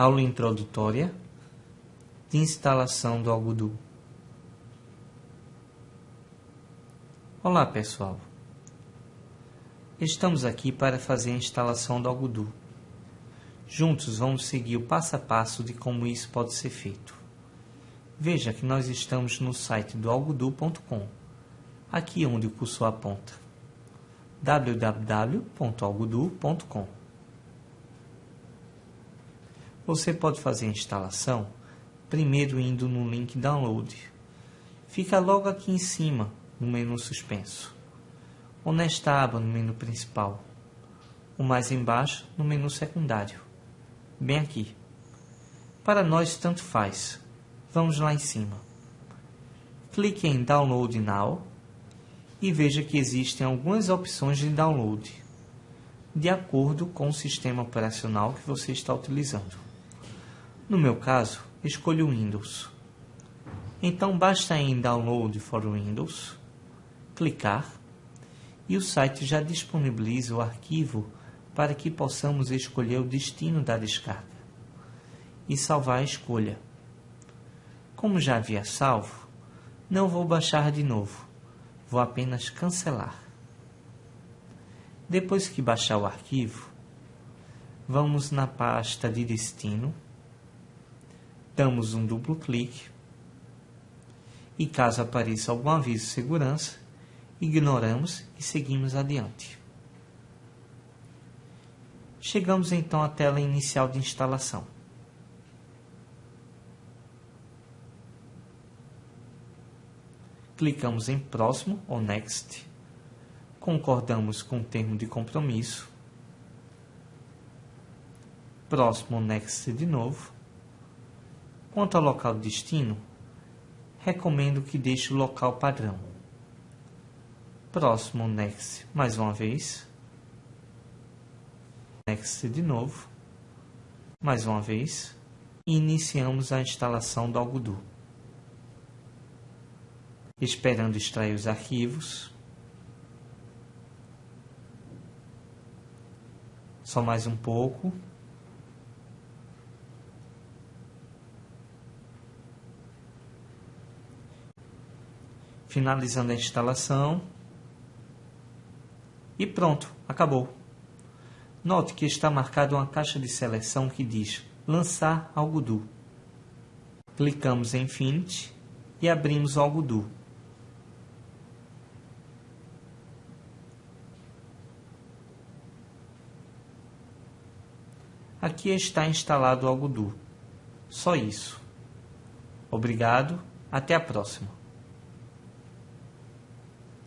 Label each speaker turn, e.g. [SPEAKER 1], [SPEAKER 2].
[SPEAKER 1] Aula introdutória de instalação do Algodoo. Olá pessoal, estamos aqui para fazer a instalação do Algodoo. Juntos vamos seguir o passo a passo de como isso pode ser feito. Veja que nós estamos no site do algodoo.com, aqui onde o cursor aponta www.algodoo.com você pode fazer a instalação primeiro indo no link Download. Fica logo aqui em cima, no menu suspenso. Ou nesta aba no menu principal. Ou mais embaixo no menu secundário. Bem aqui. Para nós tanto faz. Vamos lá em cima. Clique em Download Now e veja que existem algumas opções de download, de acordo com o sistema operacional que você está utilizando. No meu caso, escolho Windows. Então basta em Download for Windows, clicar e o site já disponibiliza o arquivo para que possamos escolher o destino da descarga e salvar a escolha. Como já havia salvo, não vou baixar de novo, vou apenas cancelar. Depois que baixar o arquivo, vamos na pasta de destino damos um duplo clique e caso apareça algum aviso de segurança, ignoramos e seguimos adiante. Chegamos então à tela inicial de instalação. Clicamos em Próximo ou Next, concordamos com o termo de compromisso, Próximo ou Next de novo, Quanto ao local de destino, recomendo que deixe o local padrão. Próximo Next mais uma vez. Next de novo. Mais uma vez. E iniciamos a instalação do Algodoo. Esperando extrair os arquivos. Só mais um pouco. Finalizando a instalação e pronto, acabou. Note que está marcada uma caixa de seleção que diz Lançar Algodoo. Clicamos em Infinity e abrimos o Algodoo. Aqui está instalado o Algodoo. Só isso. Obrigado, até a próxima.